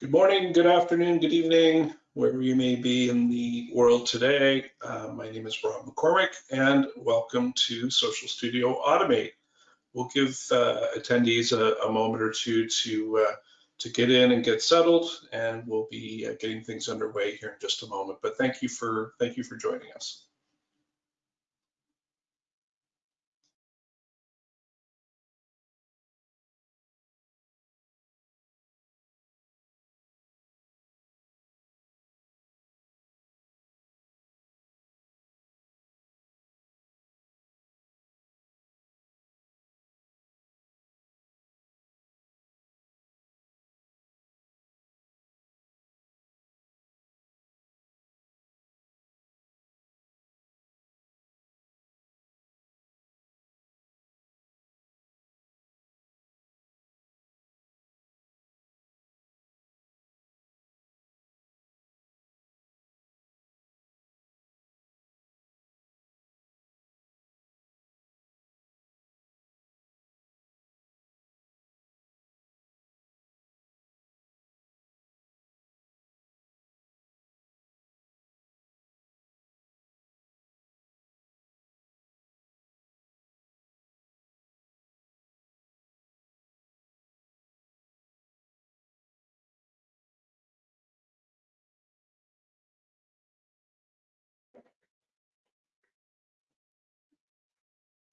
Good morning, good afternoon, good evening, wherever you may be in the world today. Uh, my name is Rob McCormick and welcome to Social Studio Automate. We'll give uh, attendees a, a, moment or two to, uh, to get in and get settled and we'll be uh, getting things underway here in just a moment. But thank you for, thank you for joining us.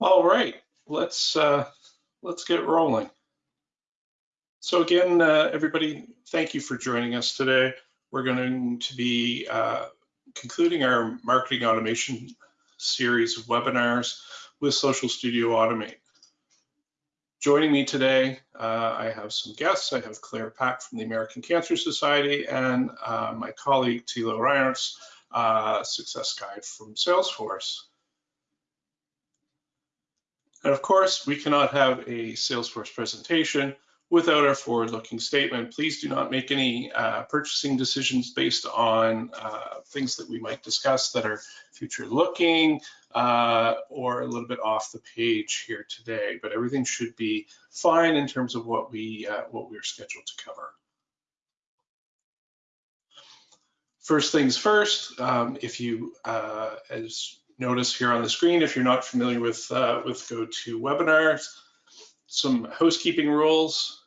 All right, let's uh, let's get rolling. So again, uh, everybody, thank you for joining us today. We're going to be uh, concluding our marketing automation series of webinars with Social Studio Automate. Joining me today, uh, I have some guests. I have Claire Pack from the American Cancer Society and uh, my colleague Thilo Reinhardt, uh, Success Guide from Salesforce. And of course, we cannot have a Salesforce presentation without our forward-looking statement. Please do not make any uh, purchasing decisions based on uh, things that we might discuss that are future-looking uh, or a little bit off the page here today. But everything should be fine in terms of what we uh, what we're scheduled to cover. First things first, um, if you, uh, as notice here on the screen if you're not familiar with, uh, with GoToWebinars. Some housekeeping rules.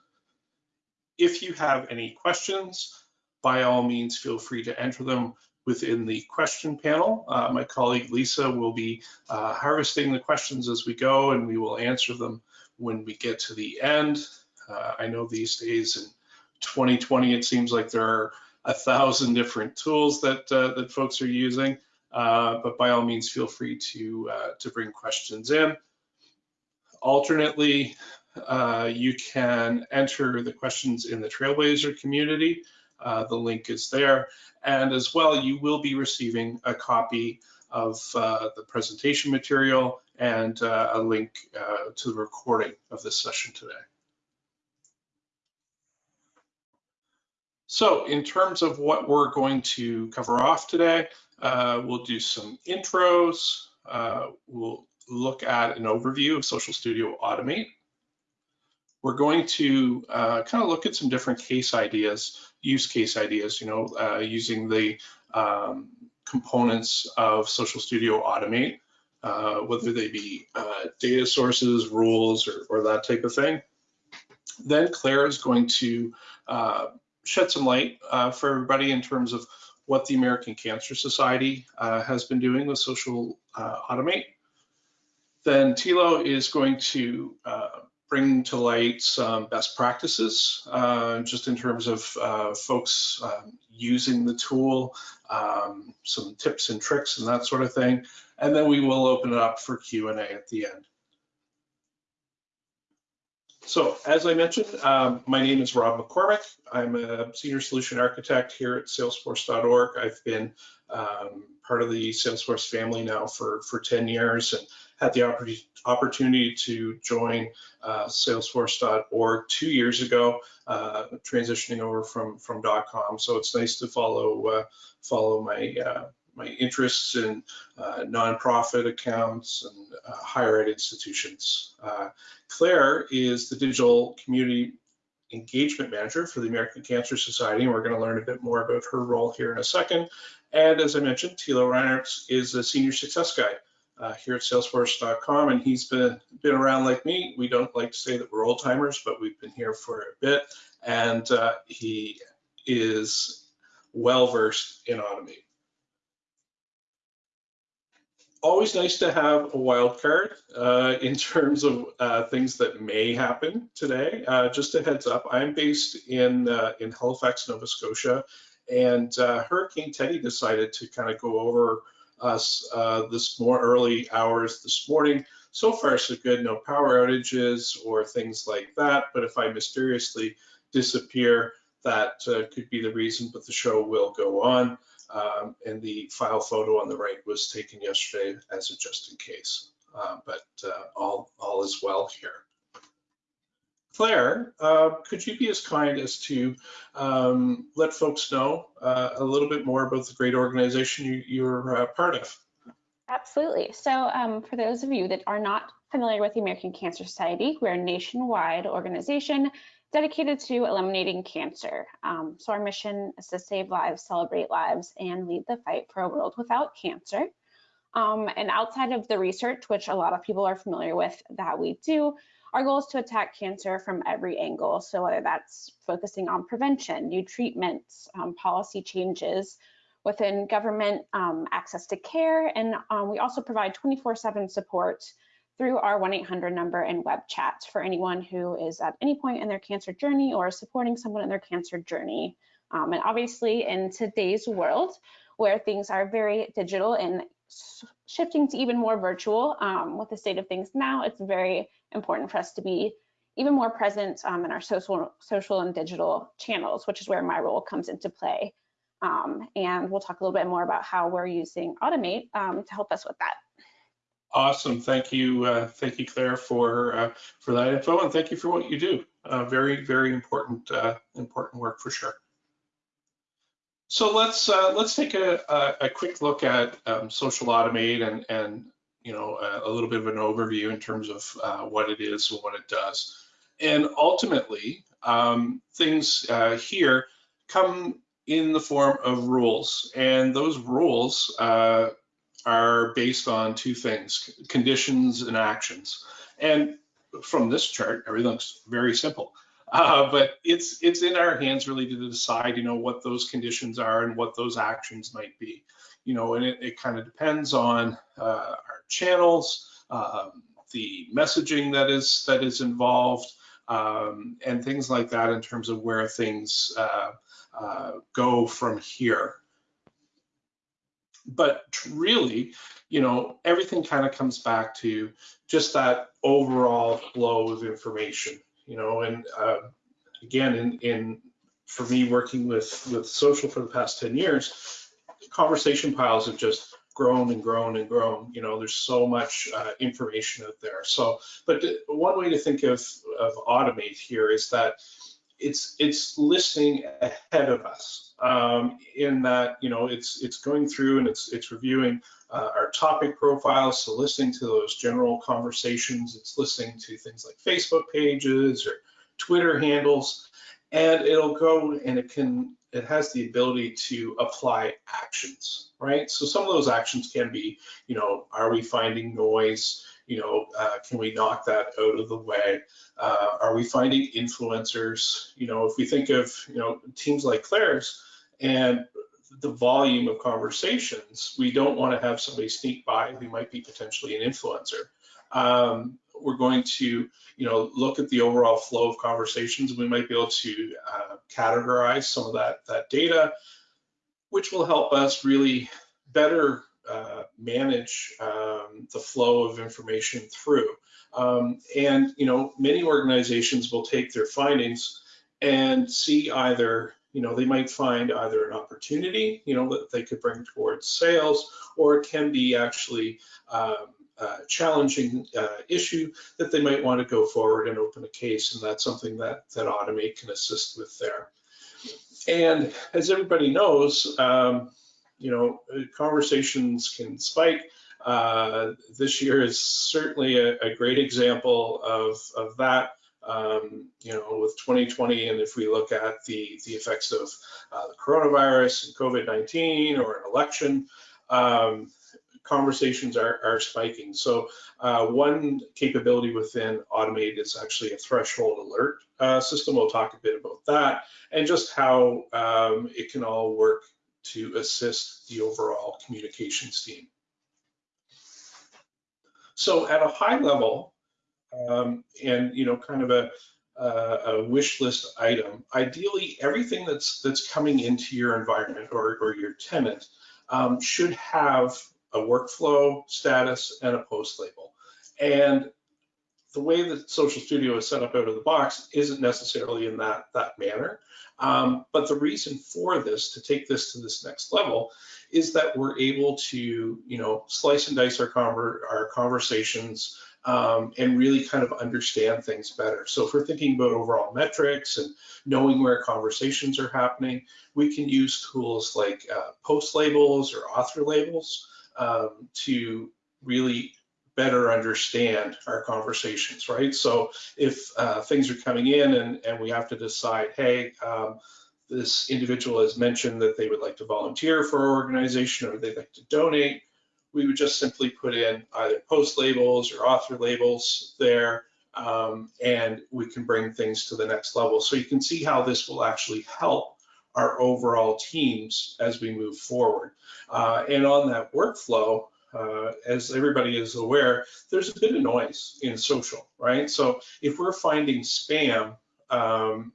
If you have any questions, by all means, feel free to enter them within the question panel. Uh, my colleague Lisa will be uh, harvesting the questions as we go and we will answer them when we get to the end. Uh, I know these days in 2020, it seems like there are a thousand different tools that, uh, that folks are using. Uh, but by all means, feel free to, uh, to bring questions in. Alternately, uh, you can enter the questions in the Trailblazer community. Uh, the link is there. And as well, you will be receiving a copy of uh, the presentation material and a link to the recording of this session today. So in terms of what we're going to cover off today, uh, we'll do some intros. Uh, we'll look at an overview of Social Studio Automate. We're going to uh, kind of look at some different case ideas, use case ideas, you know, uh, using the um, components of Social Studio Automate, uh, whether they be uh, data sources, rules, or, or, that type of thing. Then Claire is going to shed some light for everybody in terms of what the American Cancer Society uh, has been doing with Social uh, Automate. Then Thilo is going to uh, bring to light some best practices, uh, just in terms of uh, folks um, using the tool, um, some tips and tricks and that sort of thing. And then we will open it up for Q&A at the end. So as I mentioned, um, my name is Rob McCormick. I'm a senior solution architect here at salesforce.org. I've been um, part of the Salesforce family now for, for 10 years and had the opportunity to join uh, salesforce.org two years ago, uh, transitioning over from, from .com. So it's nice to follow, uh, follow my uh, my interests in uh, nonprofit accounts and uh, higher ed institutions. Uh, Claire is the digital community engagement manager for the American Cancer Society, and we're going to learn a bit more about her role here in a second. And as I mentioned, Thilo Reinhardt is a senior success guy uh, here at Salesforce.com, and he's been been around like me. We don't like to say that we're old timers, but we've been here for a bit, and uh, he is well versed in Automate always nice to have a wild card uh, in terms of uh, things that may happen today. Uh, just a heads up, I'm based in uh, in Halifax, Nova Scotia, and uh, Hurricane Teddy decided to kind of go over us uh, this more early hours this morning. So far, so good. No power outages or things like that. But if I mysteriously disappear, that could be the reason. But the show will go on. Um, and the file photo on the right was taken yesterday as a just in case. Uh, but uh, all, all is well here. Claire, uh, could you be as kind as to um, let folks know uh, a little bit more about the great organization you, you're uh, part of? Absolutely. So um, for those of you that are not familiar with the American Cancer Society, we're a nationwide organization dedicated to eliminating cancer. Um, so our mission is to save lives, celebrate lives, and lead the fight for a world without cancer. Um, and outside of the research, which a lot of people are familiar with that we do, our goal is to attack cancer from every angle. So whether that's focusing on prevention, new treatments, um, policy changes within government, um, access to care, and um, we also provide 24-7 support through our 1-800 number and web chat for anyone who is at any point in their cancer journey or supporting someone in their cancer journey. Um, and obviously in today's world where things are very digital and shifting to even more virtual um, with the state of things now, it's very important for us to be even more present um, in our social, social and digital channels, which is where my role comes into play. Um, and we'll talk a little bit more about how we're using Automate um, to help us with that. Awesome. Thank you. Uh, thank you, Claire, for uh, for that info, and thank you for what you do. Uh, very, very important, uh, important work for sure. So let's uh, let's take a, a, a, quick look at um, Social Automate and and you know a, a, little bit of an overview in terms of uh, what it is and what it does. And ultimately, um, things here come in the form of rules, and those rules are based on two things, conditions and actions. And from this chart, everything looks very simple. Uh, but it's it's in our hands really to decide, you know, what those conditions are and what those actions might be. You know, and it, it kind of depends on uh, our channels, um, the messaging that is that is involved, um, and things like that in terms of where things uh, uh go from here but really, you know, everything kind of comes back to just that overall flow of information, you know, and uh, again, in, in for me working with with social for the past 10 years, conversation piles have just grown and grown and grown. You know, there's so much uh, information out there. So, but one way to think of, of automate here is that it's it's listening ahead of us um, in that you know it's it's going through and it's it's reviewing uh, our topic profiles, so listening to those general conversations. It's listening to things like Facebook pages or Twitter handles, and it'll go and it can it has the ability to apply actions, right? So some of those actions can be, you know, are we finding noise? You know, uh, can we knock that out of the way? Uh, are we finding influencers? You know, if we think of, you know, teams like Claire's and the volume of conversations, we don't want to have somebody sneak by who might be potentially an influencer. Um, we're going to, you know, look at the overall flow of conversations. And we might be able to uh, categorize some of that, that data, which will help us really better uh, manage um, the flow of information through. Um, and you know, many organizations will take their findings and see either, you know, they might find either an opportunity, you know, that they could bring towards sales, or it can be actually um, a challenging uh, issue that they might want to go forward and open a case, and that's something that that Automate can assist with there. And as everybody knows, um, you know, conversations can spike. Uh, this year is certainly a, a great example of, of that. um, you know, with 2020, and if we look at the, the effects of uh, the coronavirus and COVID-19 or an election, um, conversations are, are spiking. So uh, one capability within Automate is actually a threshold alert uh, system. We'll talk a bit about that and just how um, it can all work to assist the overall communications team. So at a high level, um, and you know, kind of a, a, wish list item, ideally everything that's that's coming into your environment or, or your tenant um, should have a workflow status and a post label. And the way that Social Studio is set up out of the box isn't necessarily in that, that manner. Um, but the reason for this, to take this to this next level, is that we're able to, you know, slice and dice our, conver our conversations um, and really kind of understand things better. So if we're thinking about overall metrics and knowing where conversations are happening, we can use tools like uh, post labels or author labels um, to really better understand our conversations, right? So if uh, things are coming in and, and we have to decide, hey, um, this individual has mentioned that they would like to volunteer for our organization or they'd like to donate, we would just simply put in either post labels or author labels there, um, and we can bring things to the next level. So you can see how this will actually help our overall teams as we move forward. Uh, and on that workflow, uh, as everybody is aware, there's a bit of noise in social, right? So if we're finding spam, um,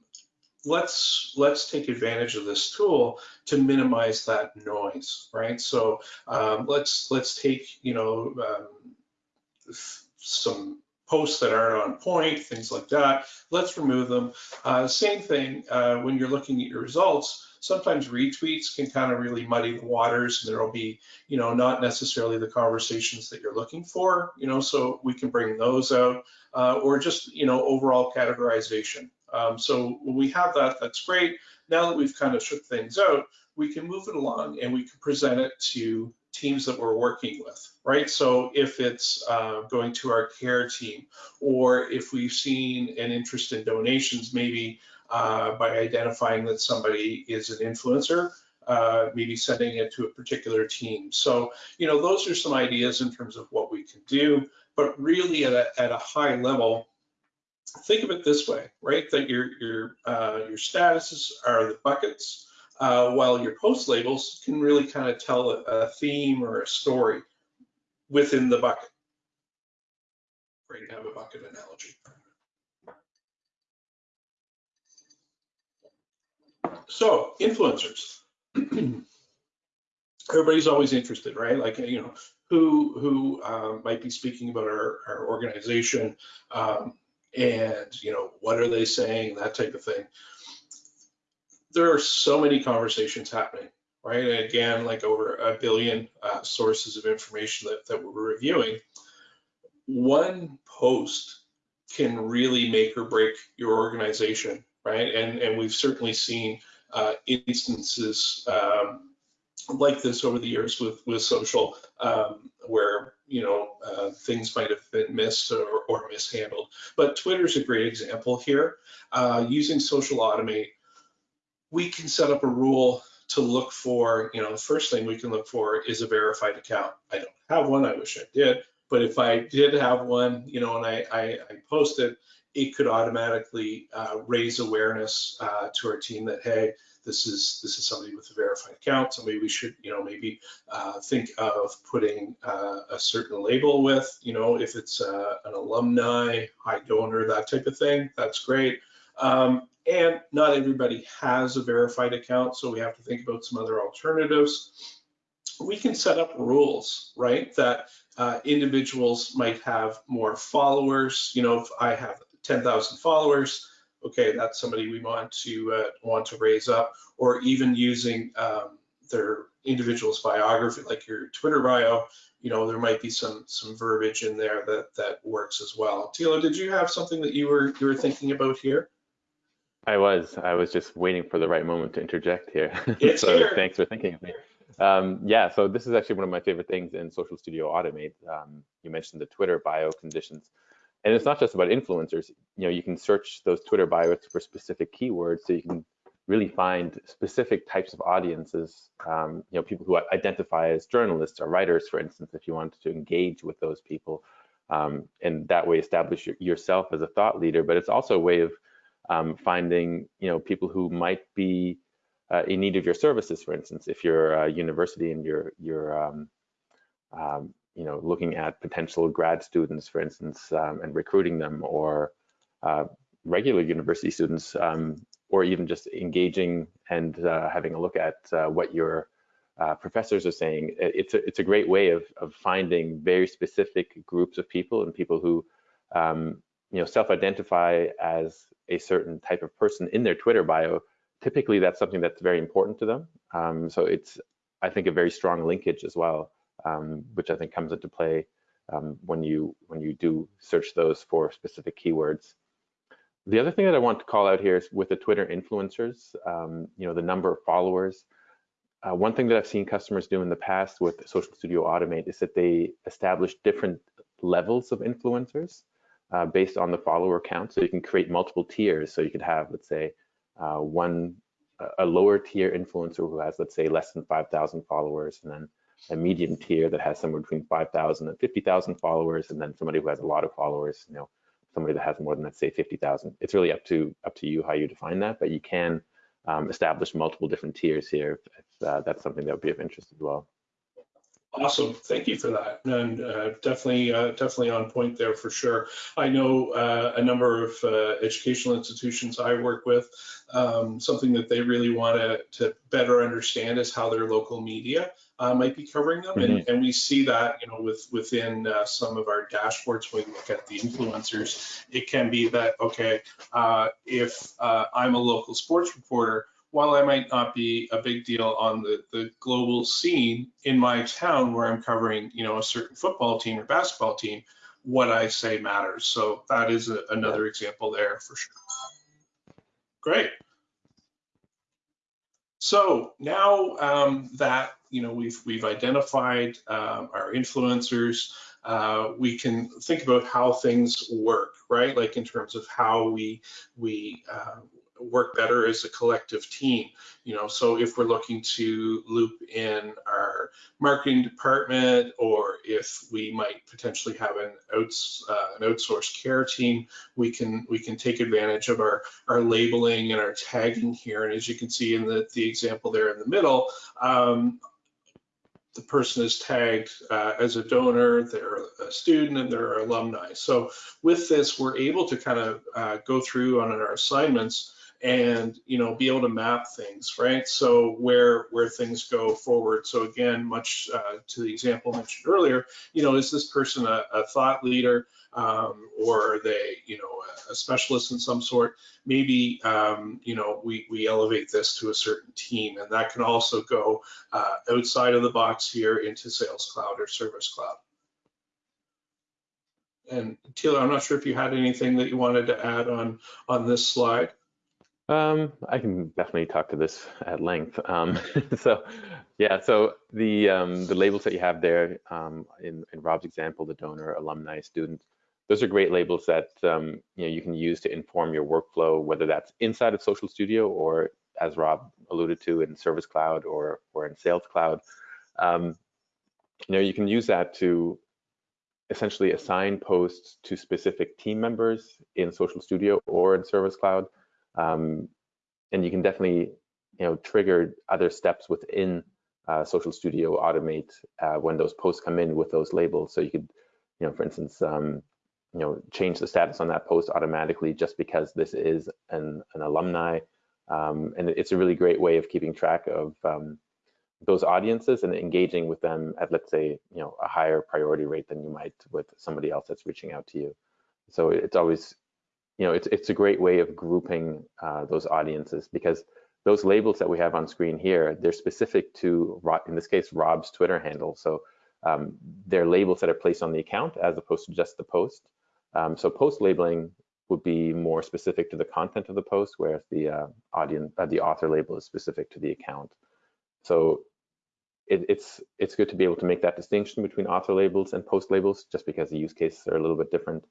let's let's take advantage of this tool to minimize that noise, right? So um, let's let's take you know um, some posts that aren't on point, things like that. Let's remove them. Uh, same thing uh, when you're looking at your results. Sometimes retweets can kind of really muddy the waters, and there'll be, you know, not necessarily the conversations that you're looking for, you know. So we can bring those out, uh, or just, you know, overall categorization. Um, so when we have that, that's great. Now that we've kind of shook things out, we can move it along and we can present it to teams that we're working with, right? So if it's uh, going to our care team, or if we've seen an interest in donations, maybe uh, by identifying that somebody is an influencer, uh, maybe sending it to a particular team. So, you know, those are some ideas in terms of what we can do, but really at a, at a high level, think of it this way, right? That your, your, uh, your statuses are the buckets, uh, while your post labels can really kind of tell a, a theme or a story within the bucket. Great to have a bucket analogy. So influencers. Everybody's always interested, right? Like, you know, who who um, might be speaking about our, our organization um, and, you know, what are they saying, that type of thing there are so many conversations happening, right? And again, like over a billion uh, sources of information that, that we're reviewing. One post can really make or break your organization, right? And, and we've certainly seen uh, instances um, like this over the years with, with social, um, where you know uh, things might have been missed or, or mishandled. But Twitter's a great example here. Uh, using Social Automate we can set up a rule to look for, you know, the first thing we can look for is a verified account. I don't have one, I wish I did, but if I did have one, you know, and I, I, I post it, it could automatically uh, raise awareness uh, to our team that, hey, this is this is somebody with a verified account. Somebody we should, you know, maybe uh, think of putting uh, a certain label with, you know, if it's uh, an alumni, high donor, that type of thing. That's great. Um, and not everybody has a verified account, so we have to think about some other alternatives. We can set up rules, right, that uh, individuals might have more followers. You know, if I have 10,000 followers, okay, that's somebody we want to uh, want to raise up, or even using um, their individual's biography, like your Twitter bio. You know, there might be some some verbiage in there that that works as well. Thilo, did you have something that you were you were thinking about here? I was. I was just waiting for the right moment to interject here. It's so here. thanks for thinking of me. Um, yeah, so this is actually one of my favorite things in Social Studio Automate. Um, you mentioned the Twitter bio conditions. And it's not just about influencers. You know, you can search those Twitter bios for specific keywords, so you can really find specific types of audiences. Um, you know, people who identify as journalists or writers, for instance, if you wanted to engage with those people, um, and that way establish yourself as a thought leader. But it's also a way of um, finding, you know, people who might be uh, in need of your services. For instance, if you're a university and you're you're um, um, you know, looking at potential grad students, for instance, um, and recruiting them, or uh, regular university students, um, or even just engaging and uh, having a look at uh, what your uh, professors are saying. It's a, it's a great way of, of finding very specific groups of people and people who, um, you know, self-identify as a certain type of person in their Twitter bio. Typically, that's something that's very important to them. Um, so it's, I think, a very strong linkage as well um, which I think comes into play um, when you when you do search those for specific keywords. The other thing that I want to call out here is with the Twitter influencers, um, you know, the number of followers. Uh, one thing that I've seen customers do in the past with Social Studio Automate is that they establish different levels of influencers uh, based on the follower count. So you can create multiple tiers. So you could have, let's say, uh, one a lower tier influencer who has, let's say, less than 5,000 followers, and then a medium tier that has somewhere between 5,000 and 50,000 followers, and then somebody who has a lot of followers, you know, somebody that has more than let's say 50,000. It's really up to up to you how you define that, but you can um, establish multiple different tiers here if, if uh, that's something that would be of interest as well. Awesome, thank you for that, and uh, definitely, uh, definitely on point there for sure. I know uh, a number of uh, educational institutions I work with. Um, something that they really want to, to better understand is how their local media uh, might be covering them, mm-hmm. and, and, we see that you know with within uh, some of our dashboards when we look at the influencers. It can be that okay, if I'm a local sports reporter while I might not be a big deal on the, the global scene in my town where I'm covering, you know, a certain football team or basketball team, what I say matters. So that is a, another example there for sure. Great. So now um, that you know we've we've identified um, our influencers, uh, we can think about how things work, right? Like in terms of how we we uh, work better as a collective team. You know, so if we're looking to loop in our marketing department, or if we might potentially have an outs uh, an outsourced care team, we can we can take advantage of our our labeling and our tagging here. And as you can see in the the example there in the middle. Um, the person is tagged uh, as a donor, they're a student, and they're alumni. So with this, we're able to kind of uh, go through on our assignments and you know be able to map things right? So where where things go forward. So again much uh, to the example mentioned earlier you know is this person a, a thought leader um, or are they you know a, specialist in some sort? Maybe um, you know we we elevate this to a certain team and that can also go uh, outside of the box here into sales cloud or service cloud. And Thilo, I'm not sure if you had anything that you wanted to add on on this slide. Um, I can definitely talk to this at length. Um, so, yeah, so the um, the labels that you have there um, in, in Rob's example, the donor, alumni, student, those are great labels that um, you know you can use to inform your workflow, whether that's inside of Social Studio or, as Rob alluded to, in Service Cloud or or in Sales Cloud. Um, you know, you can use that to essentially assign posts to specific team members in Social Studio or in Service Cloud. Um, and you can definitely, you know, trigger other steps within uh, Social Studio Automate uh, when those posts come in with those labels. So you could, you know, for instance, um, you know, change the status on that post automatically just because this is an, an alumni. Um, and it's a really great way of keeping track of um, those audiences and engaging with them at, let's say, you know, a higher priority rate than you might with somebody else that's reaching out to you. So it's always you know, it's it's a great way of grouping uh, those audiences because those labels that we have on screen here, they're specific to, in this case, Rob's Twitter handle. So um, they're labels that are placed on the account as opposed to just the post. Um, so post labeling would be more specific to the content of the post, whereas the uh, audience, uh, the author label is specific to the account. So it, it's it's good to be able to make that distinction between author labels and post labels, just because the use cases are a little bit different.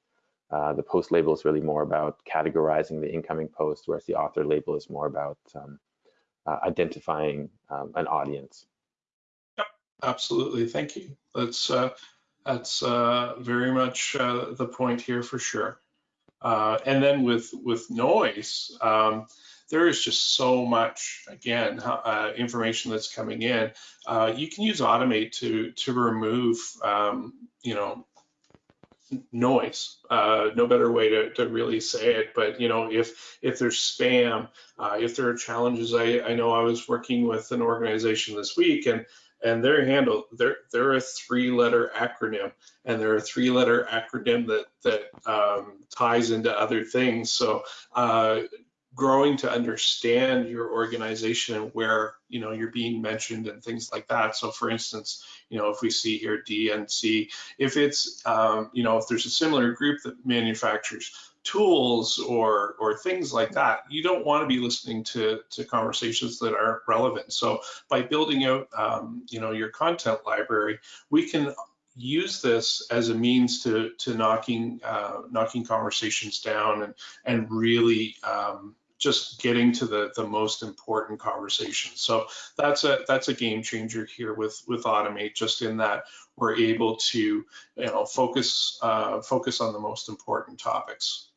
Uh, the post label is really more about categorizing the incoming post, whereas the author label is more about um, uh, identifying um, an audience. Yep, Absolutely, thank you. That's uh, that's uh, very much uh, the point here for sure. And then with with noise, um, there is just so much again information that's coming in. You can use Automate to to remove um, you know noise. Uh, no better way to, to really say it but you know if if there's spam uh, if there are challenges I, I know I was working with an organization this week and and their handle they're they're a three letter acronym and they're a three letter acronym that that um, ties into other things. So uh, growing to understand your organization and where you know you're being mentioned and things like that. So for instance you know if we see here dnc if it's um, you know if there's a similar group that manufactures tools or or things like that you don't want to be listening to to conversations that aren't relevant. So by building out um, you know your content library we can use this as a means to to knocking uh, knocking conversations down and and really um, just getting to the the most important conversations. So that's a that's a game changer here with with Automate, just in that we're able to you know focus uh, focus on the most important topics.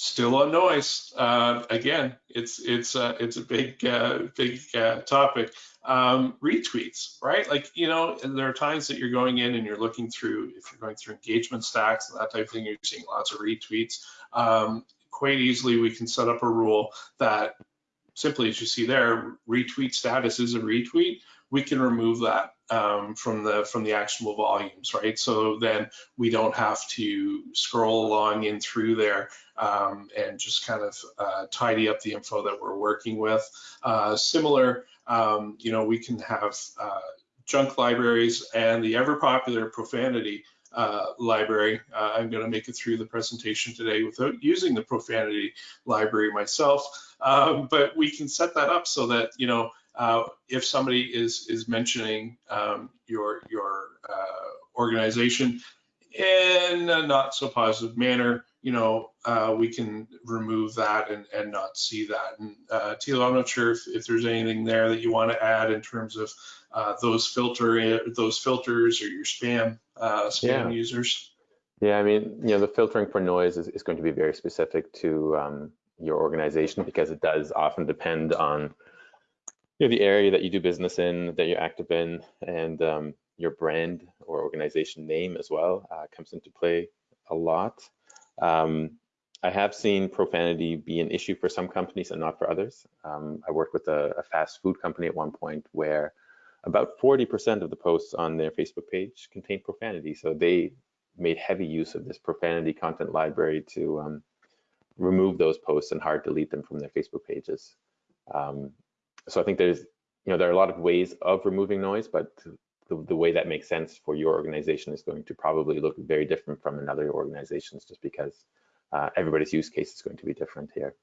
Still on noise. Uh, again, it's it's uh, it's a big uh, big uh, topic. Um, retweets, right? Like you know, there are times that you're going in and you're looking through. If you're going through engagement stacks and that type of thing, you're seeing lots of retweets. Um, quite easily, we can set up a rule that simply, as you see there, retweet status is a retweet. We can remove that um, from the from the actionable volumes, right? So then we don't have to scroll along in through there um, and just kind of uh, tidy up the info that we're working with. Uh, similar, um, you know, we can have uh, junk libraries and the ever popular profanity uh, library. Uh, I'm going to make it through the presentation today without using the profanity library myself, um, but we can set that up so that you know uh, if somebody is is mentioning um, your your uh, organization in a not so positive manner, you know, uh, we can remove that and, and not see that. And uh, Thilo, I'm not sure if, if there's anything there that you want to add in terms of uh, those filter those filters or your spam uh, spam yeah. users. Yeah, I mean, you know, the filtering for noise is, is going to be very specific to um, your organization because it does often depend on you know, the area that you do business in, that you're active in, and um, your brand or organization name as well uh, comes into play a lot. Um, I have seen profanity be an issue for some companies and not for others. Um, I worked with a, a, fast food company at one point where about 40% of the posts on their Facebook page contained profanity. So they made heavy use of this profanity content library to um, remove those posts and hard delete them from their Facebook pages. Um, so I think there's, you know, there are a lot of ways of removing noise, but the, the way that makes sense for your organization is going to probably look very different from another organization's just because uh, everybody's use case is going to be different here.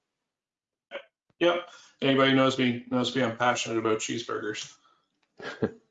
Yep. Anybody knows me knows me. I'm passionate about cheeseburgers.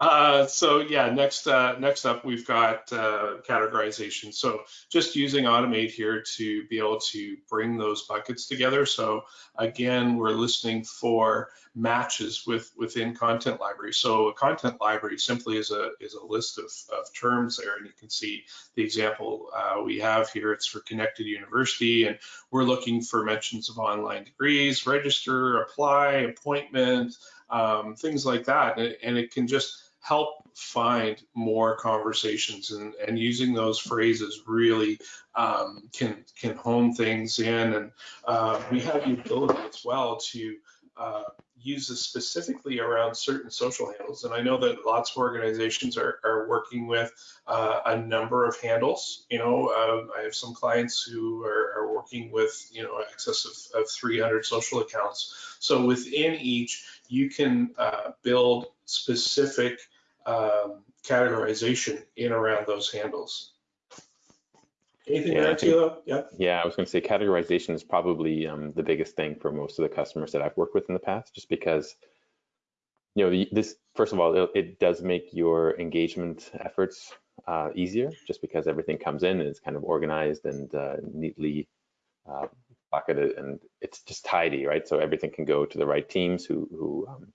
Uh, so yeah, next uh, next up we've got uh, categorization. So just using Automate here to be able to bring those buckets together. So again, we're listening for matches with within content library. So a content library simply is a is a list of, of terms there, and you can see the example uh, we have here. It's for Connected University, and we're looking for mentions of online degrees, register, apply, appointment, um, things like that, and, and it can just help find more conversations and, and using those phrases really um, can can hone things in. And uh, we have the ability as well to uh, use this specifically around certain social handles and I know that lots of organizations are, are working with uh, a number of handles you know um, I have some clients who are, are, working with you know excess of, of 300 social accounts so within each you can uh, build specific um, categorization in around those handles. Anything yeah, there, Thilo? Yeah. Yeah, I was going to say categorization is probably um, the biggest thing for most of the customers that I've worked with in the past, just because you know, this, first of all, it, it does make your engagement efforts uh, easier just because everything comes in and it's kind of organized and uh, neatly uh, bucketed and it's just tidy, right? So everything can go to the right teams who, who um,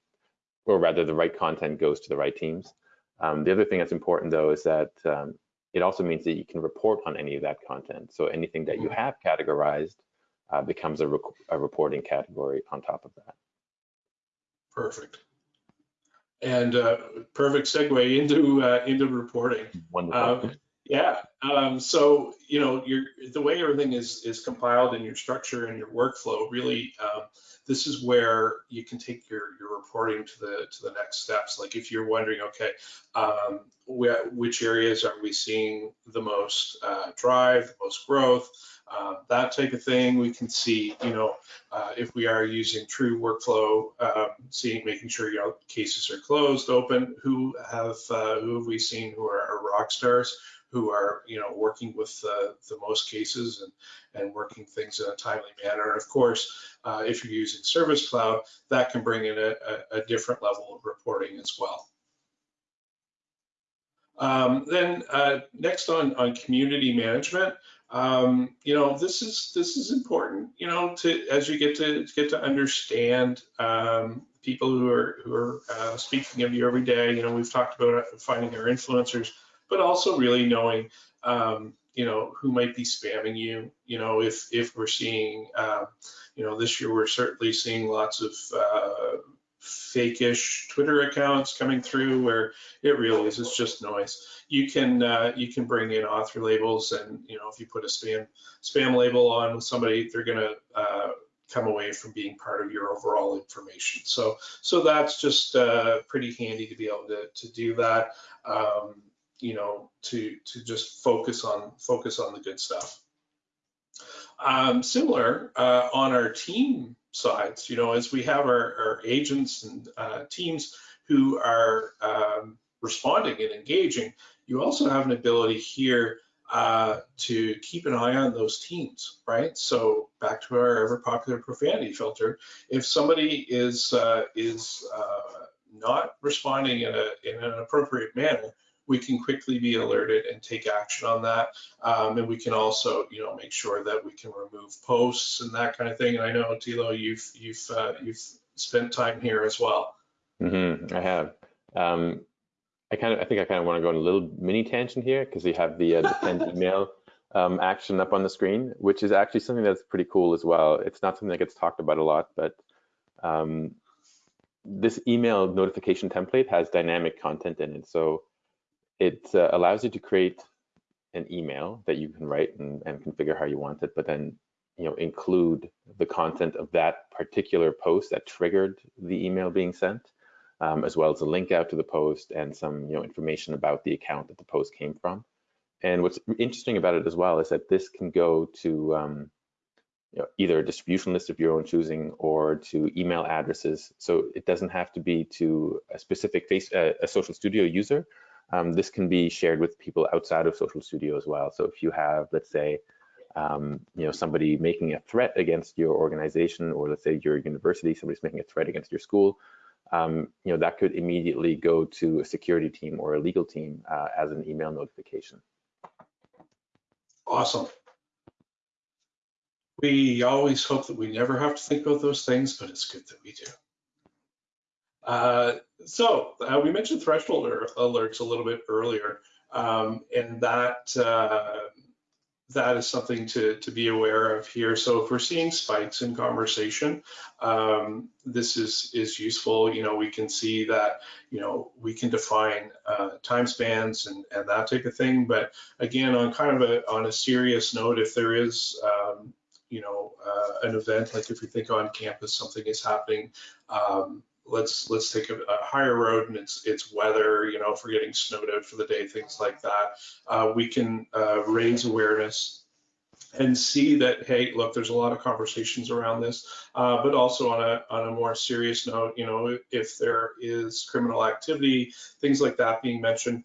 or rather the right content goes to the right teams. Um, the other thing that's important though is that um, it also means that you can report on any of that content. So anything that you have categorized uh, becomes a, rec a reporting category on top of that. Perfect. And uh, perfect segue into uh, into reporting. Wonderful. Yeah. Um, so you know, your the way everything is is compiled in your structure and your workflow really. Um, this is where you can take your your reporting to the to the next steps. Like if you're wondering, okay, um, where, which areas are we seeing the most uh, drive, the most growth, uh, that type of thing. We can see, you know, uh, if we are using true workflow, um, seeing, making sure your cases are closed, open, who have, uh, who have we seen who are, are rock stars, who are, you know, working with the most cases and, and working things in a timely manner. And of course, uh, if you're using Service Cloud, that can bring in a, a, a different level of reporting as well. Um, then uh, next on, on community management, um, you know, this is this is important, you know, to as you get to get to understand um, people who are who are uh, speaking of you every day. You know, we've talked about finding our influencers, but also really knowing, um, you know, who might be spamming you. You know, if if we're seeing, uh, you know, this year we're certainly seeing lots of uh, fake-ish Twitter accounts coming through where it really is, it's just noise. You can uh, you can bring in author labels and you know if you put a spam spam label on somebody, they're gonna uh, come away from being part of your overall information. So so that's just uh, pretty handy to be able to, to do that. Um, you know, to to just focus on focus on the good stuff. Um, similar uh, on our team sides, you know, as we have our, our agents and uh, teams who are um, responding and engaging, you also have an ability here uh, to keep an eye on those teams, right? So back to our ever popular profanity filter, if somebody is uh, is uh, not responding in, a, in an appropriate manner, we can quickly be alerted and take action on that. Um, and we can also, you know, make sure that we can remove posts and that kind of thing. And I know Thilo, you've you've uh, you've spent time here as well. Mm-hmm, I have. Um, I kind of, I think I kind of want to go on a little mini tangent here because we have the uh, defend email um, action up on the screen, which is actually something that's pretty cool as well. It's not something that gets talked about a lot, but um, this email notification template has dynamic content in it. So it uh, allows you to create an email that you can write and, and configure how you want it, but then you know include the content of that particular post that triggered the email being sent, um, as well as a link out to the post and some you know information about the account that the post came from. And what's interesting about it as well is that this can go to um, you know, either a distribution list of your own choosing or to email addresses. So it doesn't have to be to a specific face, uh, a social studio user, um, this can be shared with people outside of Social Studio as well. So if you have, let's say, um, you know, somebody making a threat against your organization, or let's say your university, somebody's making a threat against your school, um, you know, that could immediately go to a security team or a legal team uh, as an email notification. Awesome. We always hope that we never have to think about those things, but it's good that we do. Uh, so uh, we mentioned threshold alerts a little bit earlier, um, and that uh, that is something to, to be aware of here. So if we're seeing spikes in conversation, um, this is, is useful. You know, we can see that, you know, we can define uh, time spans and, and that type of thing. But again, on kind of a, on a serious note, if there is, um, you know, uh, an event, like if we think on campus, something is happening, um, let's let's take a, a, higher road and it's it's weather you know if we're getting snowed out for the day things like that. Uh, we can uh, raise awareness and see that hey look there's a lot of conversations around this. Uh, but also on a on a more serious note you know if there is criminal activity things like that being mentioned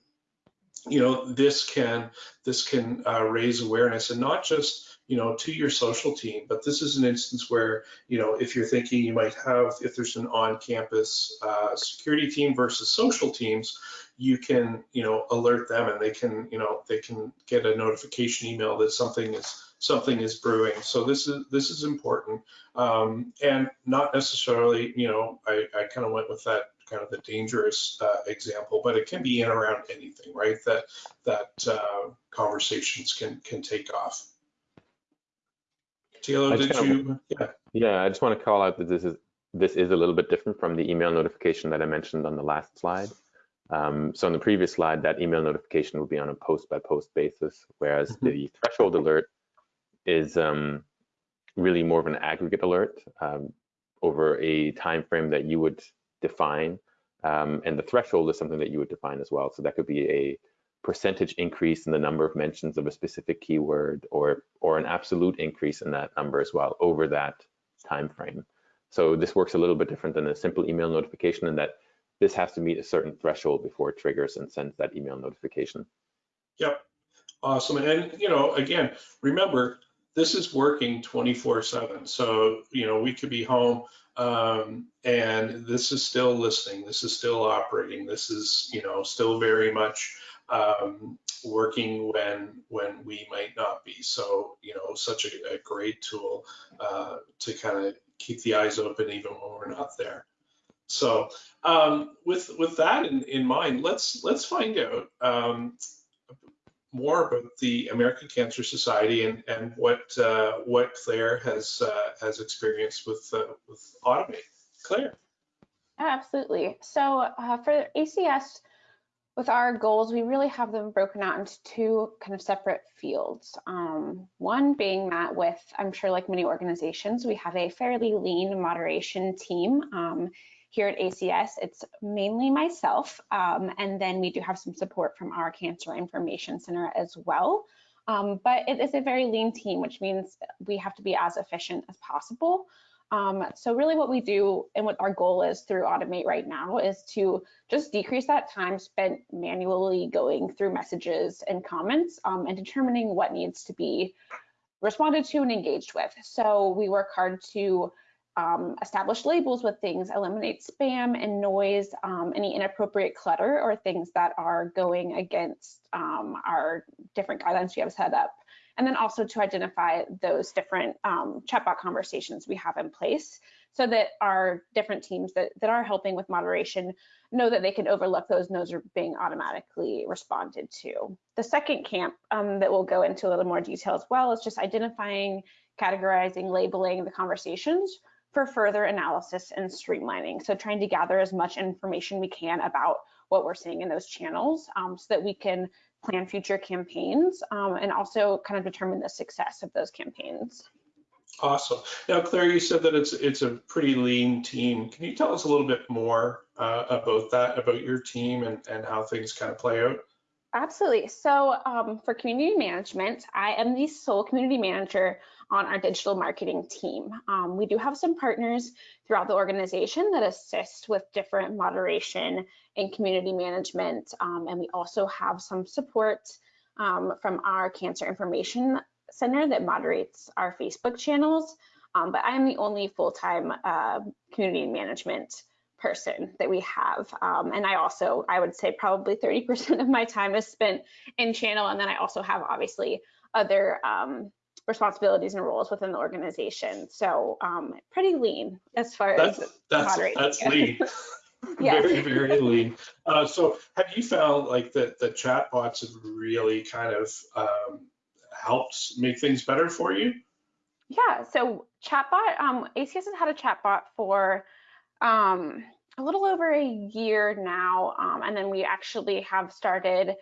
you know this can this can uh, raise awareness and not just you know, to your social team. But this is an instance where, you know, if you're thinking you might have, if there's an on-campus uh, security team versus social teams, you can, you know, alert them and they can, you know, they can get a notification email that something is something is brewing. So this is this is important, um, and not necessarily, you know, I, I kind of went with that kind of the dangerous uh, example, but it can be in around anything, right? That that uh, conversations can can take off. Thilo, I did you? Yeah. Yeah, I just want to call out that this is this is a little bit different from the email notification that I mentioned on the last slide. Um, so on the previous slide, that email notification would be on a post by post basis, whereas Mhm. the threshold alert is um, really more of an aggregate alert um, over a time frame that you would define, um, and the threshold is something that you would define as well. So that could be a percentage increase in the number of mentions of a specific keyword, or or an absolute increase in that number as well over that time frame. So this works a little bit different than a simple email notification in that this has to meet a certain threshold before it triggers and sends that email notification. Yep. Awesome. And, you know, again, remember, this is working 24 seven. So, you know, we could be home um, and this is still listening. This is still operating. This is, you know, still very much um, working when when we might not be. So, you know, such a, a great tool uh, to kind of keep the eyes open even when we're not there. So um, with with that in, in mind, let's let's find out um, more about the American Cancer Society and and what uh, what Claire has uh, has experienced with uh, with Automate. Claire. Absolutely. So uh, for ACS, with our goals, we really have them broken out into two kind of separate fields. Um, one being that with, I'm sure like many organizations, we have a fairly lean moderation team. Um, here at ACS, it's mainly myself, um, and then we do have some support from our Cancer Information Center as well. Um, but it is a very lean team, which means we have to be as efficient as possible. Um, so really what we do and what our goal is through Automate right now is to just decrease that time spent manually going through messages and comments um, and determining what needs to be responded to and engaged with. So we work hard to um, establish labels with things, eliminate spam and noise, um, any inappropriate clutter or things that are going against um, our different guidelines we have set up. And then also to identify those different um, chatbot conversations we have in place so that our different teams that, that are helping with moderation know that they can overlook those and those are being automatically responded to. The second camp um, that we'll go into a little more detail as well is just identifying, categorizing, labeling the conversations for further analysis and streamlining. So trying to gather as much information we can about what we're seeing in those channels um, so that we can plan future campaigns um, and also kind of determine the success of those campaigns. Awesome. Now, Claire, you said that it's it's a pretty lean team. Can you tell us a little bit more uh, about that, about your team and, and how things kind of play out? Absolutely. So um, for community management, I am the sole community manager on our digital marketing team. Um, we do have some partners throughout the organization that assist with different moderation and community management. Um, and we also have some support um, from our Cancer Information Center that moderates our Facebook channels. Um, but I am the only full-time uh, community management person that we have. Um, and I also, I would say probably 30% of my time is spent in channel. And then I also have obviously other um, responsibilities and roles within the organization. So um, pretty lean as far That's as that's that's lean. Yes. Very very lean. Uh, so have you found like that the chatbots have really kind of um, helped make things better for you? Yeah, so chatbot, um, ACS has had a chatbot for um, a little over a year now, um, and then we actually have started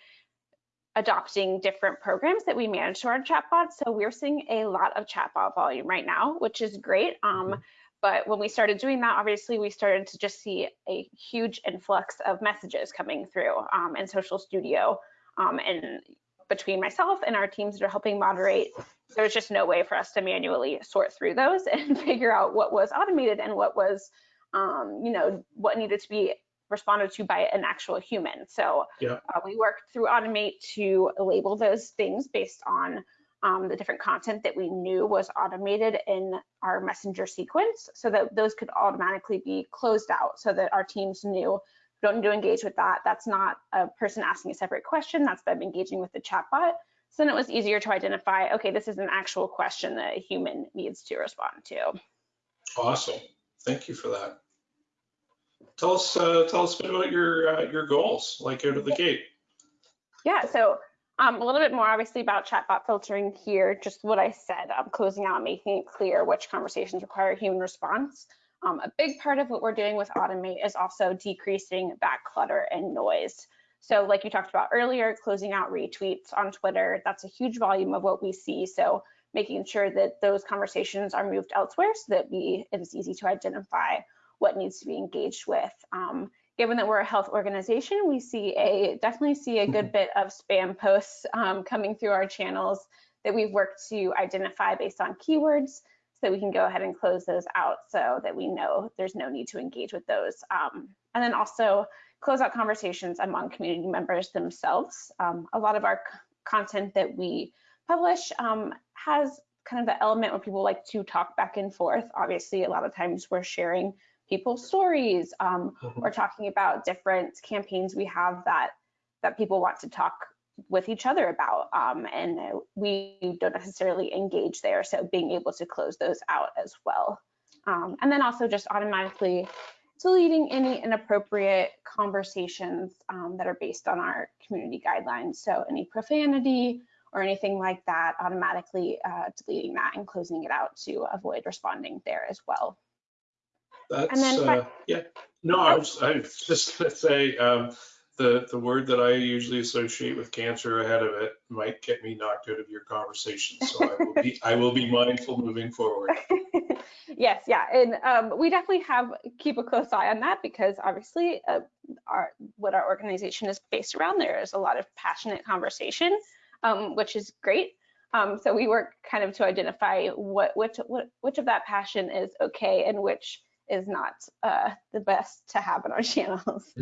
adopting different programs that we manage to our chatbot. So we're seeing a lot of chatbot volume right now, which is great. Um, but when we started doing that, obviously we started to just see a huge influx of messages coming through um, in Social Studio. Um, and between myself and our teams that are helping moderate, there was just no way for us to manually sort through those and figure out what was automated and what was, um, you know, what needed to be responded to by an actual human. So Yeah. uh, we worked through Automate to label those things based on um, the different content that we knew was automated in our messenger sequence so that those could automatically be closed out so that our teams knew don't need to engage with that. That's not a person asking a separate question, that's them engaging with the chatbot. So then it was easier to identify, okay, this is an actual question that a human needs to respond to. Awesome. Thank you for that. Tell us, uh, tell us a bit about your, uh, your goals, like out of the gate. Yeah, so um, a little bit more obviously about chatbot filtering here, just what I said, um, closing out, making it clear which conversations require human response. Um, a big part of what we're doing with Automate is also decreasing back clutter and noise. So like you talked about earlier, closing out retweets on Twitter, that's a huge volume of what we see. So making sure that those conversations are moved elsewhere so that we, it is easy to identify what needs to be engaged with. Um, given that we're a health organization, we see a definitely see a good bit of spam posts um, coming through our channels that we've worked to identify based on keywords so that we can go ahead and close those out so that we know there's no need to engage with those. Um, and then also close out conversations among community members themselves. Um, a lot of our content that we publish um, has kind of the element where people like to talk back and forth. Obviously, a lot of times we're sharing people's stories um, Mhm. or talking about different campaigns we have that that people want to talk with each other about um, and we don't necessarily engage there so being able to close those out as well um, and then also just automatically deleting any inappropriate conversations um, that are based on our community guidelines so any profanity or anything like that automatically uh, deleting that and closing it out to avoid responding there as well That's, then uh, yeah, no, I was, I was just gonna say, um, the, the word that I usually associate with cancer ahead of it might get me knocked out of your conversation. So I will be, I will be mindful moving forward. yes, yeah, and um, we definitely have keep a close eye on that because obviously, uh, our what our organization is based around there is a lot of passionate conversation, um, which is great. Um, so we work kind of to identify what which what, which of that passion is okay and which is not uh, the best to have in our channels.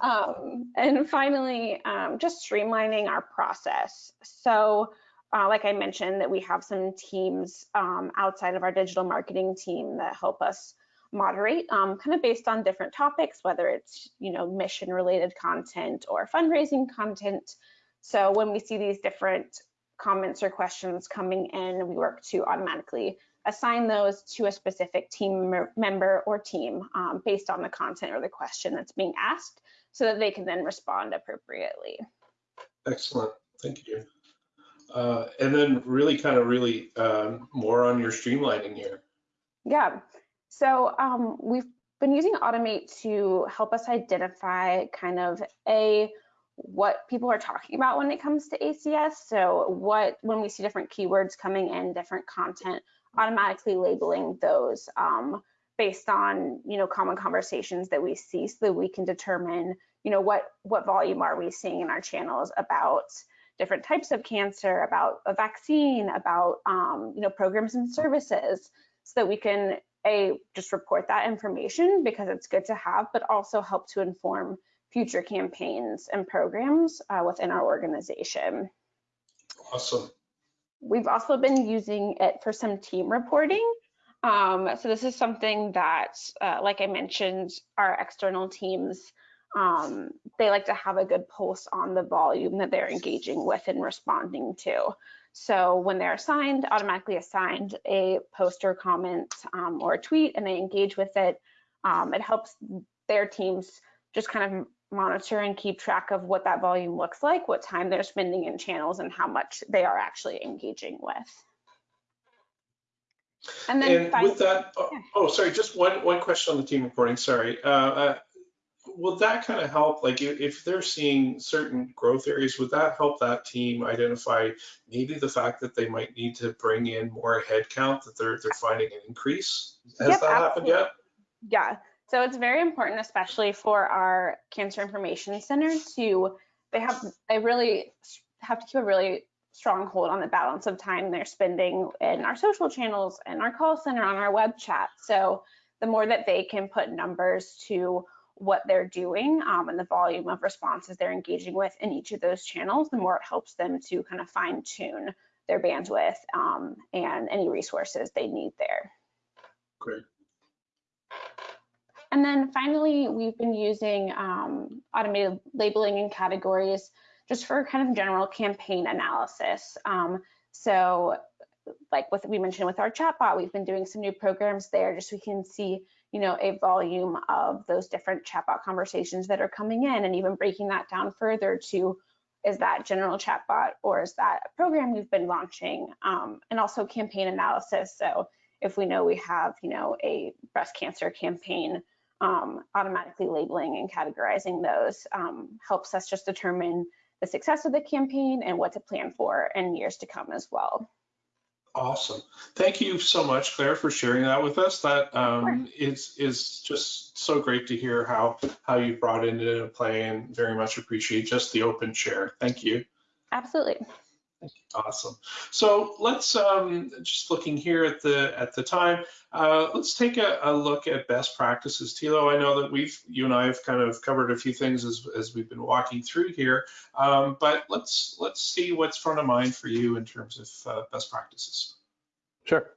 Um, and finally, um, just streamlining our process. So, uh, like I mentioned, that we have some teams um, outside of our digital marketing team that help us moderate, um, kind of based on different topics, whether it's you know mission related content or fundraising content. So when we see these different comments or questions coming in, we work to automatically assign those to a specific team member or team um, based on the content or the question that's being asked so that they can then respond appropriately. Excellent, thank you. Uh, and then really kind of really, um, more on your streamlining here. Yeah, so um, we've been using Automate to help us identify kind of a what people are talking about when it comes to ACS. So what when we see different keywords coming in, different content, automatically labeling those um, based on you know common conversations that we see, so that we can determine you know what what volume are we seeing in our channels about different types of cancer, about a vaccine, about um, you know programs and services, so that we can a just report that information because it's good to have, but also help to inform future campaigns and programs uh, within our organization. Awesome. We've also been using it for some team reporting. Um, so this is something that, uh, like I mentioned, our external teams, um, they like to have a good pulse on the volume that they're engaging with and responding to. So when they're assigned, automatically assigned a post or comment um, or a tweet and they engage with it, um, it helps their teams just kind of monitor and keep track of what that volume looks like, what time they're spending in channels and how much they are actually engaging with. And then And with that, oh, yeah. oh, sorry, just one, one question on the team reporting, sorry. Uh, uh, Will that kind of help, like if, if they're seeing certain growth areas, would that help that team identify maybe the fact that they might need to bring in more headcount, that they're, they're finding an increase? Has Yep, that happened yet? Yeah, so it's very important, especially for our cancer information center to, they have, they really have to keep a really strong hold on the balance of time they're spending in our social channels and our call center on our web chat. So the more that they can put numbers to what they're doing um, and the volume of responses they're engaging with in each of those channels, the more it helps them to kind of fine tune their bandwidth um, and any resources they need there. Great. And then finally, we've been using um, automated labeling and categories just for kind of general campaign analysis. Um, so like what we mentioned with our chatbot, we've been doing some new programs there just so we can see, you know, a volume of those different chatbot conversations that are coming in and even breaking that down further to is that general chatbot or is that a program we've been launching um, and also campaign analysis. So if we know we have, you know, a breast cancer campaign, um, automatically labeling and categorizing those um, helps us just determine the success of the campaign and what to plan for in years to come as well. Awesome. Thank you so much, Claire, for sharing that with us. That um, is is just so great to hear how how you brought it into play and very much appreciate just the open share. Thank you. Absolutely. Awesome. So let's um, just looking here at the at the time. Uh, let's take a, a, look at best practices. Thilo, I know that we've you and I have kind of covered a few things as, as we've been walking through here, um, but let's let's see what's front of mind for you in terms of uh, best practices. Sure.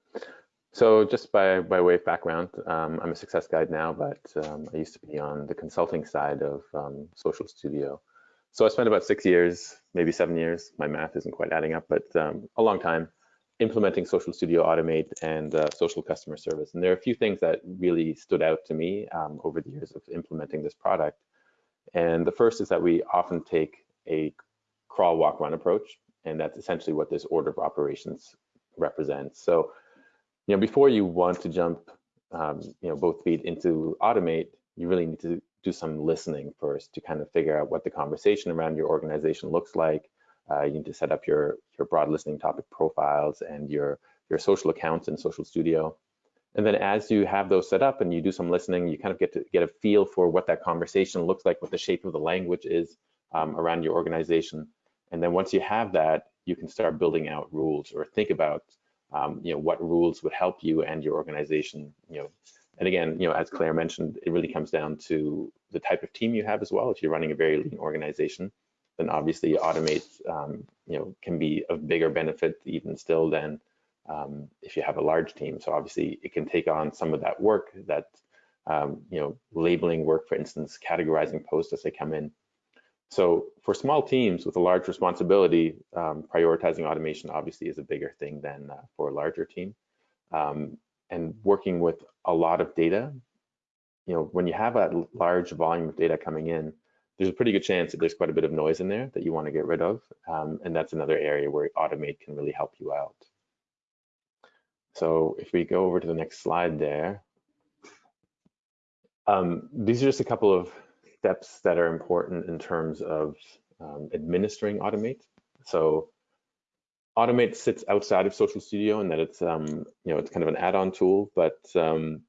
So just by, by way of background, um, I'm a success guide now, but um, I used to be on the consulting side of um, Social Studio. So I spent about six years, maybe seven years. My math isn't quite adding up, but um, a long time implementing Social Studio Automate and uh, social customer service. And there are a few things that really stood out to me um, over the years of implementing this product. And the first is that we often take a crawl, walk, run approach, and that's essentially what this order of operations represents. So, you know, before you want to jump, um, you know, both feet into Automate, you really need to do some listening first to kind of figure out what the conversation around your organization looks like. Uh, you need to set up your your broad listening topic profiles and your your social accounts in Social Studio. And then as you have those set up and you do some listening, you kind of get to get a feel for what that conversation looks like, what the shape of the language is um, around your organization. And then once you have that, you can start building out rules or think about um, you know what rules would help you and your organization you know and again, you know, as Claire mentioned, it really comes down to the type of team you have as well. If you're running a very lean organization, then obviously automate, um, you know, can be of bigger benefit even still than um, if you have a large team. So obviously it can take on some of that work that, um, you know, labeling work, for instance, categorizing posts as they come in. So for small teams with a large responsibility, um, prioritizing automation obviously is a bigger thing than uh, for a larger team. Um, and working with a lot of data, you know, when you have a large volume of data coming in, there's a pretty good chance that there's quite a bit of noise in there that you want to get rid of. Um, and that's another area where Automate can really help you out. So if we go over to the next slide there, um, these are just a couple of steps that are important in terms of um, administering Automate. So Automate sits outside of Social Studio and that it's um, you know it's kind of an add-on tool, but um,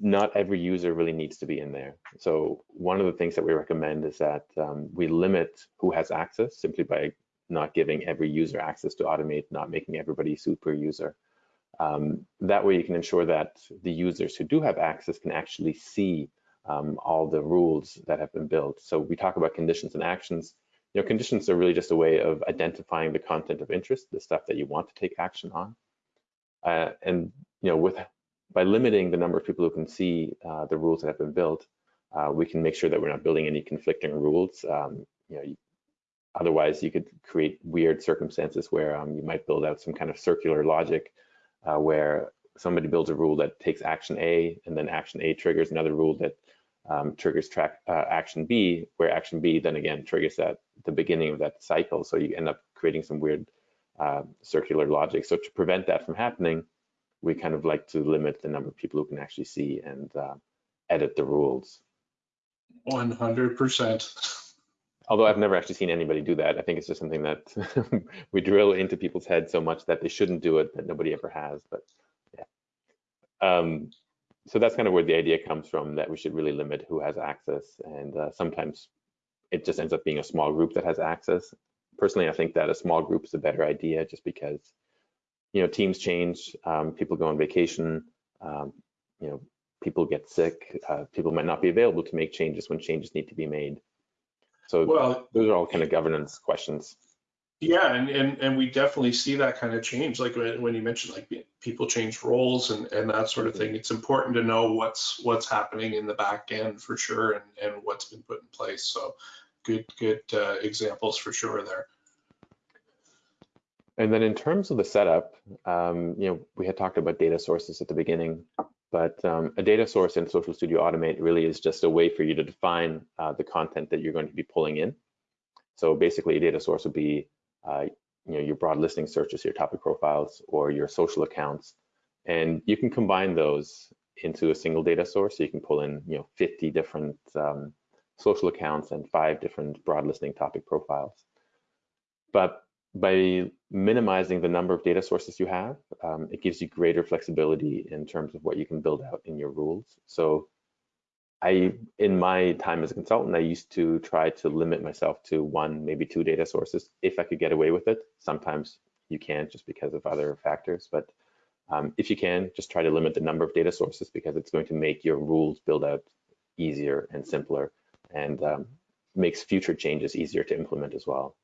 not every user really needs to be in there. So one of the things that we recommend is that um, we limit who has access simply by not giving every user access to Automate, not making everybody super user. Um, that way you can ensure that the users who do have access can actually see um, all the rules that have been built. So we talk about conditions and actions you know, conditions are really just a way of identifying the content of interest, the stuff that you want to take action on. Uh, and, you know, with by limiting the number of people who can see uh, the rules that have been built, uh, we can make sure that we're not building any conflicting rules. Um, you know, otherwise you could create weird circumstances where um, you might build out some kind of circular logic uh, where somebody builds a rule that takes action A and then action A triggers another rule that um, triggers track uh, action B, where action B then again triggers that the beginning of that cycle. So you end up creating some weird uh, circular logic. So to prevent that from happening, we kind of like to limit the number of people who can actually see and uh, edit the rules. 100%. Although I've never actually seen anybody do that. I think it's just something that we drill into people's heads so much that they shouldn't do it that nobody ever has. But yeah. Um, so that's kind of where the idea comes from that we should really limit who has access. And uh, sometimes it just ends up being a small group that has access. Personally, I think that a small group is a better idea just because, you know, teams change, um, people go on vacation, um, you know, people get sick, uh, people might not be available to make changes when changes need to be made. So Well, those are all kind of governance questions. Yeah, and, and, and we definitely see that kind of change, like when, when you mentioned like people change roles and, and that sort of thing. It's important to know what's what's happening in the back end for sure and, and what's been put in place. So good, good uh, examples for sure there. And then in terms of the setup, um, you know, we had talked about data sources at the beginning, but um, a data source in Social Studio Automate really is just a way for you to define uh, the content that you're going to be pulling in. So basically a data source would be uh, you know, your broad listening searches, your topic profiles, or your social accounts. And you can combine those into a single data source. So you can pull in, you know, 50 different um, social accounts and five different broad listening topic profiles. But by minimizing the number of data sources you have, um, it gives you greater flexibility in terms of what you can build out in your rules. So I, in my time as a consultant, I used to try to limit myself to one, maybe two data sources if I could get away with it. Sometimes you can't just because of other factors, but um, if you can, just try to limit the number of data sources because it's going to make your rules build out easier and simpler and um, makes future changes easier to implement as well.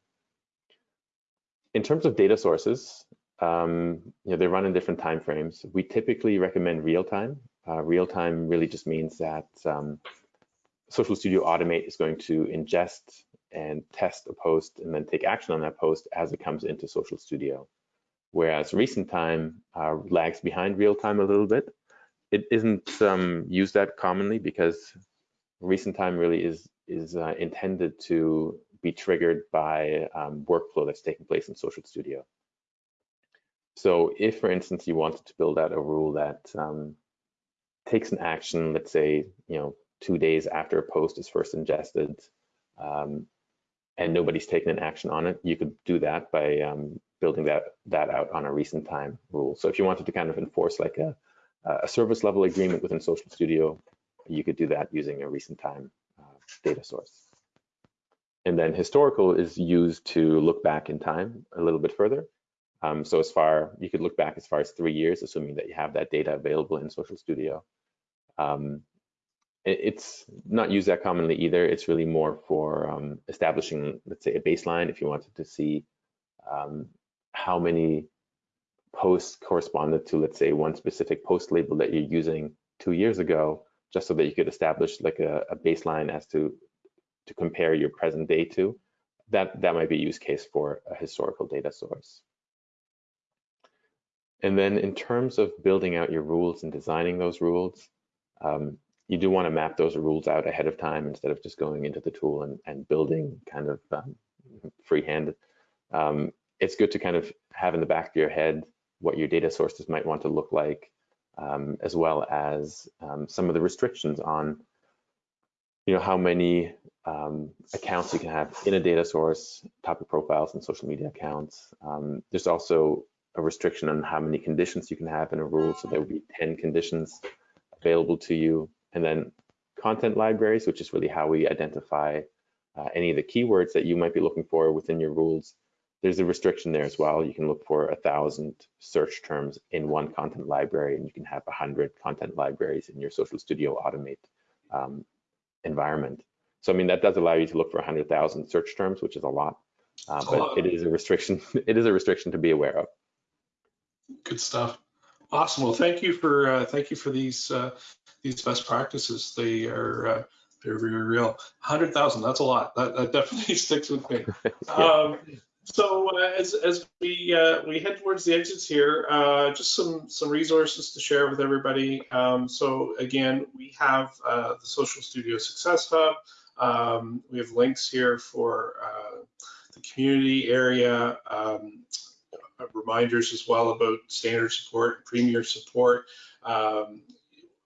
In terms of data sources, um, you know, they run in different time frames. We typically recommend real time uh, real time really just means that um, Social Studio Automate is going to ingest and test a post and then take action on that post as it comes into Social Studio. Whereas recent time uh, lags behind real time a little bit. It isn't um, used that commonly because recent time really is is uh, intended to be triggered by um, workflow that's taking place in Social Studio. So if, for instance, you wanted to build out a rule that um, takes an action, let's say, you know, two days after a post is first ingested, um, and nobody's taken an action on it, you could do that by um, building that that out on a recent time rule. So if you wanted to kind of enforce like a, a service level agreement within Social Studio, you could do that using a recent time uh, data source. And then historical is used to look back in time a little bit further. Um, so as far, you could look back as far as three years, assuming that you have that data available in Social Studio. Um, it, it's not used that commonly either. It's really more for um, establishing, let's say, a baseline if you wanted to see um, how many posts corresponded to, let's say, one specific post label that you're using two years ago, just so that you could establish like a, a baseline as to to compare your present day to. That that might be a use case for a historical data source. And then in terms of building out your rules and designing those rules, um, you do want to map those rules out ahead of time instead of just going into the tool and, and building kind of um, freehand. Um, it's good to kind of have in the back of your head what your data sources might want to look like, um, as well as um, some of the restrictions on you know, how many um, accounts you can have in a data source, topic profiles and social media accounts. Um, there's also a restriction on how many conditions you can have in a rule. So there would be 10 conditions available to you. And then content libraries, which is really how we identify uh, any of the keywords that you might be looking for within your rules. There's a restriction there as well. You can look for a thousand search terms in one content library, and you can have a hundred content libraries in your Social Studio Automate um, environment. So I mean that does allow you to look for a 100,000 search terms, which is a lot, uh, but it is a restriction. It is a restriction to be aware of. Good stuff. Awesome. Well, thank you for uh, thank you for these uh, these best practices. They are uh, they're very real. Hundred thousand. That's a lot. That, that definitely sticks with me. yeah. um, so uh, as as we uh, we head towards the exits here, uh, just some some resources to share with everybody. Um, so again, we have uh, the Social Studio Success Hub. Um, we have links here for uh, the community area. Um, uh, reminders as well about standard support, premier support. Um,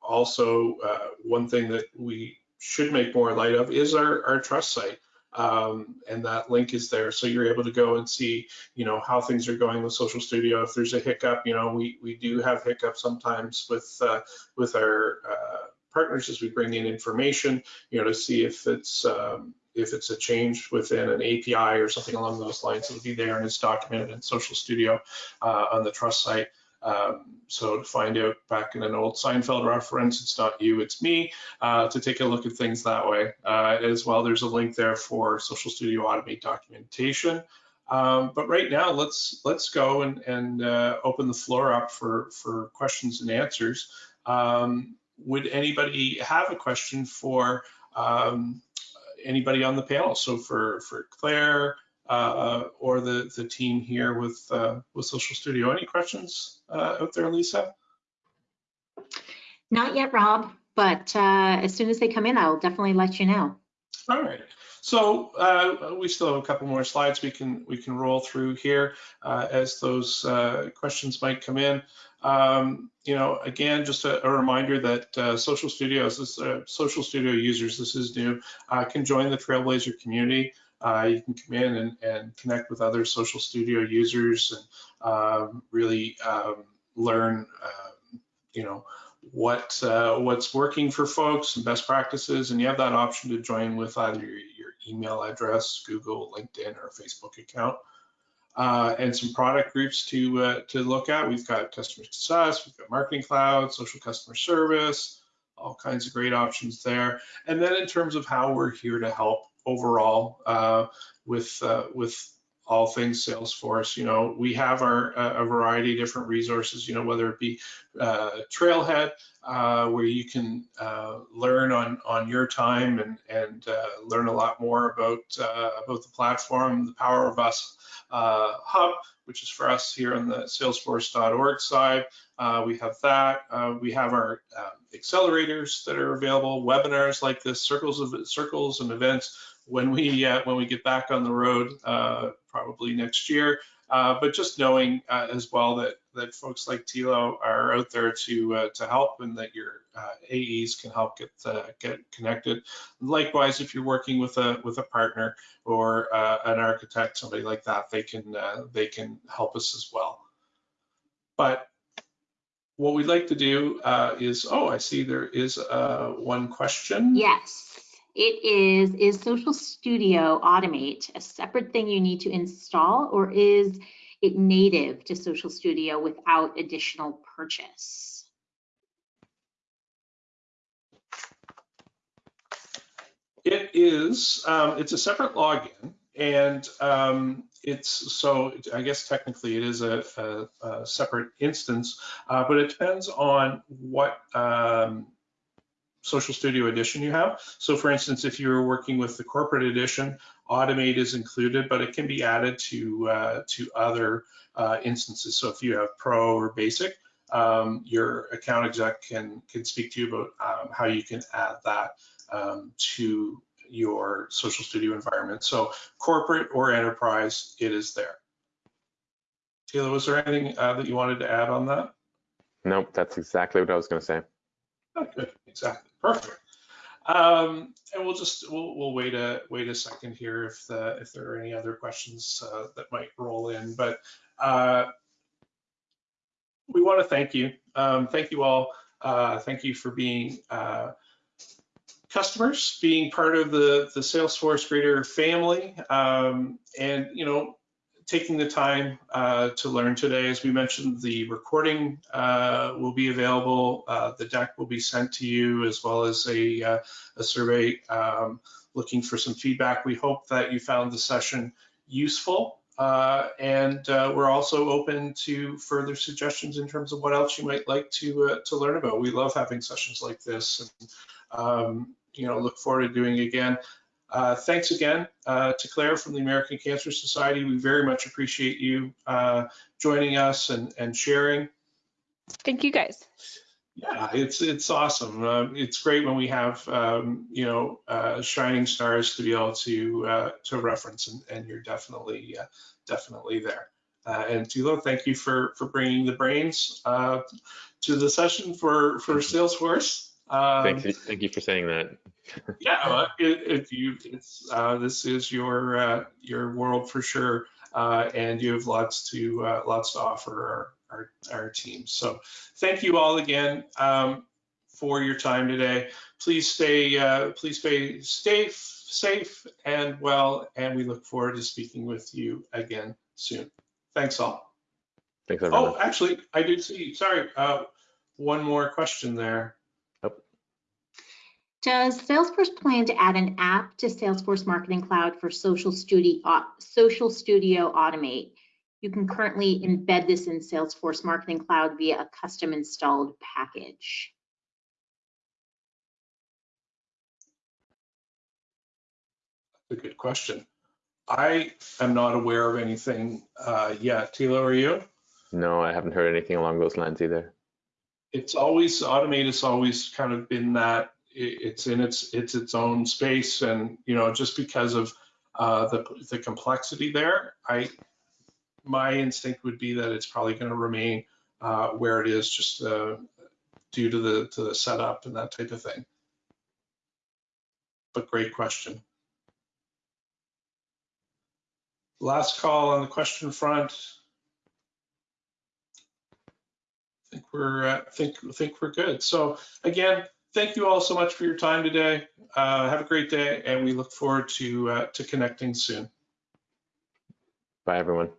also, one thing that we should make more light of is our, our trust site. Um, and that link is there. So you're able to go and see, you know, how things are going with Social Studio. If there's a hiccup, you know, we, we do have hiccups sometimes with, uh, with our uh, partners as we bring in information, you know, to see if it's, um, if it's a change within an API or something along those lines, it'll be there and it's documented in Social Studio uh, on the Trust site. Um, so to find out back in an old Seinfeld reference, it's not you, it's me, uh, to take a look at things that way. Uh, as well, there's a link there for Social Studio Automate documentation. Um, but right now, let's let's go and, and uh, open the floor up for, for questions and answers. Um, would anybody have a question for um, anybody on the panel? So for, for Claire uh, or the, the team here with, uh, with Social Studio, any questions uh, out there, Lisa? Not yet, Rob, but uh, as soon as they come in, I'll definitely let you know. All right. So uh, we still have a couple more slides we can we can roll through here uh, as those uh, questions might come in. Um, you know, again, just a, a reminder that uh, Social Studios, this, uh, Social Studio users, this is new, uh, can join the Trailblazer community. You can come in and, and, connect with other Social Studio users and um, really um, learn, you know, what uh, what's working for folks and best practices, and you have that option to join with either your, your email address, Google, LinkedIn, or Facebook account, uh, and some product groups to uh, to look at. We've got customer success, we've got marketing cloud, social customer service, all kinds of great options there. And then in terms of how we're here to help overall uh, with uh, with all things Salesforce. You know, we have our a variety of different resources. You know, whether it be uh, Trailhead, uh, where you can uh, learn on on your time and and uh, learn a lot more about uh, about the platform, the Power of Us uh, hub, which is for us here on the Salesforce.org side. we have that. we have our um, accelerators that are available, webinars like this, circles of circles and events when we uh, when we get back on the road, uh, probably next year. Uh, but just knowing uh, as well that that folks like Thilo are out there to uh, to help, and that your uh, AEs can help get get connected. Likewise, if you're working with a with a partner or an architect, somebody like that, they can they can help us as well. But what we'd like to do is, oh, I see there is one question. Yes. It is, is Social Studio Automate a separate thing you need to install or is it native to Social Studio without additional purchase? It is, um, it's a separate login and um, it's so I guess technically it is a, a, a separate instance, uh, but it depends on what um, Social Studio Edition you have. So for instance, if you're working with the corporate edition, Automate is included, but it can be added to, uh, to other uh, instances. So if you have Pro or Basic, um, your account exec can, can speak to you about um, how you can add that um, to your Social Studio environment. So corporate or enterprise, it is there. Taylor, was there anything uh, that you wanted to add on that? Nope, that's exactly what I was going to say. Oh, good, exactly, perfect. Um, and we'll just we'll we'll wait a wait a second here if the if there are any other questions uh, that might roll in. But uh, we want to thank you. Um, thank you all. Uh, thank you for being uh, customers, being part of the the Salesforce Greater family, um, and you know taking the time uh, to learn today. As we mentioned, the recording uh, will be available. Uh, the deck will be sent to you as well as a, uh, a survey um, looking for some feedback. We hope that you found the session useful. Uh, and we're also open to further suggestions in terms of what else you might like to to learn about. We love having sessions like this, and um, you know, look forward to doing again. Uh, thanks again uh, to Claire from the American Cancer Society. We very much appreciate you uh, joining us and, and sharing. Thank you guys. Yeah, it's it's awesome. Uh, it's great when we have um, you know uh, shining stars to be able to uh, to reference, and, and you're definitely definitely there. and Thilo, thank you for for bringing the brains to the session for for Salesforce. Um, thank, you, thank you for saying that. yeah, if you, it's uh, this is your uh, your world for sure, uh, and you have lots to uh, lots to offer our, our, our team. So thank you all again um, for your time today. Please stay uh, please stay safe safe and well, and we look forward to speaking with you again soon. Thanks all. Thanks, everyone. Oh, actually, I do see, sorry, uh, one more question there. Does Salesforce plan to add an app to Salesforce Marketing Cloud for Social Studio, Social Studio Automate? You can currently embed this in Salesforce Marketing Cloud via a custom installed package. That's a good question. I am not aware of anything uh, yet. Thilo, are you? No, I haven't heard anything along those lines either. It's always, Automate has always kind of been that, i- it's in its, it's its own space and, you know, just because of uh, the, the complexity there, I, my instinct would be that it's probably going to remain uh, where it is, just uh, due to the, to the setup and that type of thing. But great question. Last call on the question front. I think we're, uh, think, think we're good. So again, thank you all so much for your time today. Uh, have a great day and we look forward to, uh, to connecting soon. Bye, everyone.